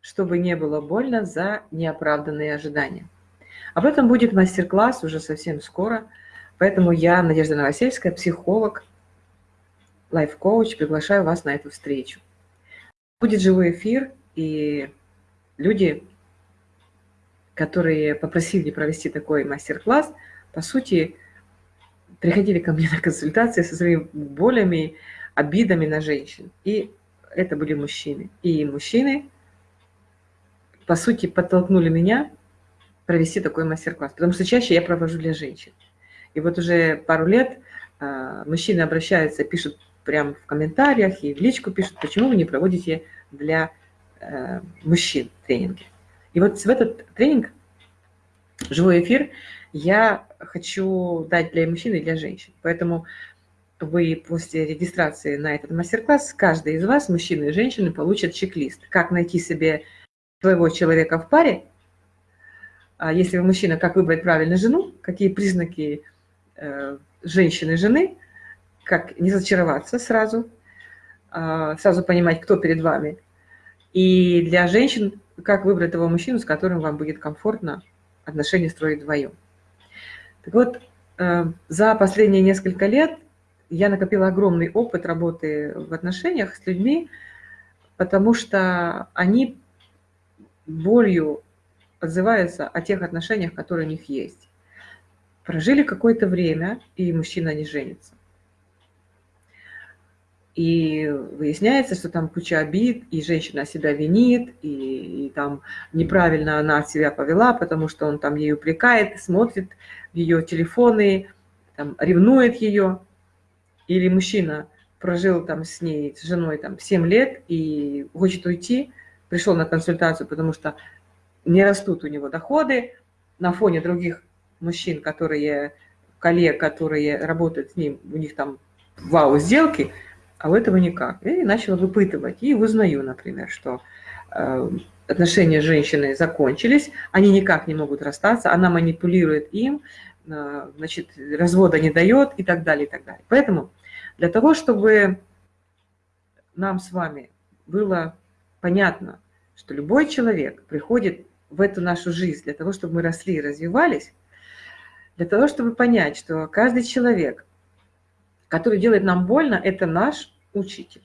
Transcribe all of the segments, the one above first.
чтобы не было больно за неоправданные ожидания. Об этом будет мастер-класс уже совсем скоро, поэтому я, Надежда Новосельская, психолог, лайф-коуч, приглашаю вас на эту встречу. Будет живой эфир, и люди, которые попросили провести такой мастер-класс, по сути, приходили ко мне на консультации со своими болями, обидами на женщин. И это были мужчины. И мужчины, по сути, подтолкнули меня провести такой мастер-класс, потому что чаще я провожу для женщин. И вот уже пару лет э, мужчины обращаются, пишут прямо в комментариях и в личку пишут, почему вы не проводите для э, мужчин тренинги. И вот в этот тренинг, живой эфир, я хочу дать для мужчин и для женщин. Поэтому вы после регистрации на этот мастер-класс, каждый из вас, мужчины и женщины, получат чек-лист, как найти себе своего человека в паре, а если вы мужчина, как выбрать правильно жену, какие признаки э, женщины жены, как не зачароваться сразу, э, сразу понимать, кто перед вами. И для женщин, как выбрать того мужчину, с которым вам будет комфортно отношения строить вдвоем. Так вот, э, за последние несколько лет я накопила огромный опыт работы в отношениях с людьми, потому что они болью отзываются о тех отношениях, которые у них есть. Прожили какое-то время, и мужчина не женится. И выясняется, что там куча обид, и женщина себя винит, и, и там неправильно она себя повела, потому что он там ей упрекает, смотрит ее телефоны, там, ревнует ее. Или мужчина прожил там с ней, с женой там 7 лет и хочет уйти, пришел на консультацию, потому что не растут у него доходы на фоне других мужчин, которые, коллег, которые работают с ним, у них там вау-сделки, а у этого никак. И начала выпытывать. И узнаю, например, что э, отношения с женщиной закончились, они никак не могут расстаться, она манипулирует им, э, значит, развода не дает и так далее, и так далее. Поэтому для того, чтобы нам с вами было понятно, что любой человек приходит в эту нашу жизнь для того, чтобы мы росли и развивались, для того, чтобы понять, что каждый человек, который делает нам больно, это наш учитель.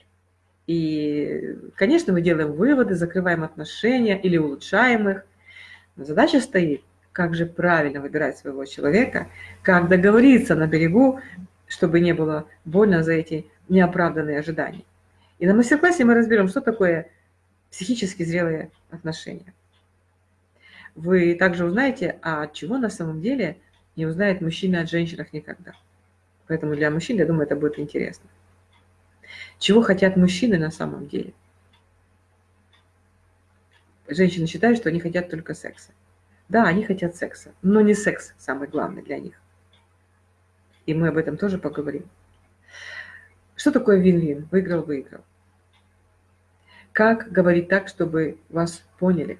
И, конечно, мы делаем выводы, закрываем отношения или улучшаем их. Но задача стоит, как же правильно выбирать своего человека, как договориться на берегу чтобы не было больно за эти неоправданные ожидания. И на мастер-классе мы разберем, что такое психически зрелые отношения. Вы также узнаете, а чего на самом деле не узнает мужчина от женщинах никогда. Поэтому для мужчин, я думаю, это будет интересно. Чего хотят мужчины на самом деле? Женщины считают, что они хотят только секса. Да, они хотят секса, но не секс самый главный для них и мы об этом тоже поговорим. Что такое вин-вин? Выиграл-выиграл. Как говорить так, чтобы вас поняли?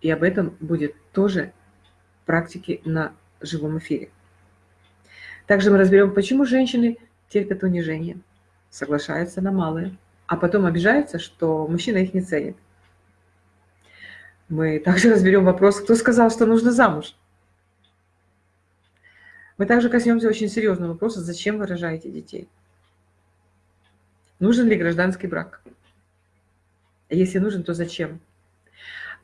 И об этом будет тоже практики на живом эфире. Также мы разберем, почему женщины терпят унижение, соглашаются на малое, а потом обижаются, что мужчина их не ценит. Мы также разберем вопрос, кто сказал, что нужно замуж. Мы также коснемся очень серьезного вопроса, зачем вы рожаете детей? Нужен ли гражданский брак? Если нужен, то зачем?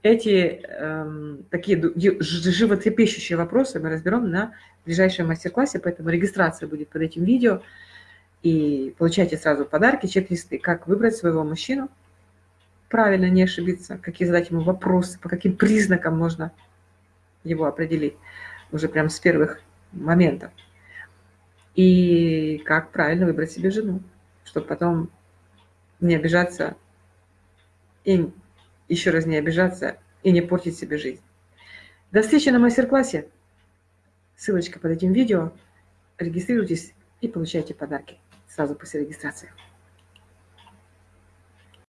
Эти э, такие животрепещущие вопросы мы разберем на ближайшем мастер-классе, поэтому регистрация будет под этим видео. И получайте сразу подарки, чек-листы, как выбрать своего мужчину, правильно не ошибиться, какие задать ему вопросы, по каким признакам можно его определить уже прям с первых моментов. И как правильно выбрать себе жену, чтобы потом не обижаться и еще раз не обижаться и не портить себе жизнь. До встречи на мастер-классе. Ссылочка под этим видео. Регистрируйтесь и получайте подарки сразу после регистрации.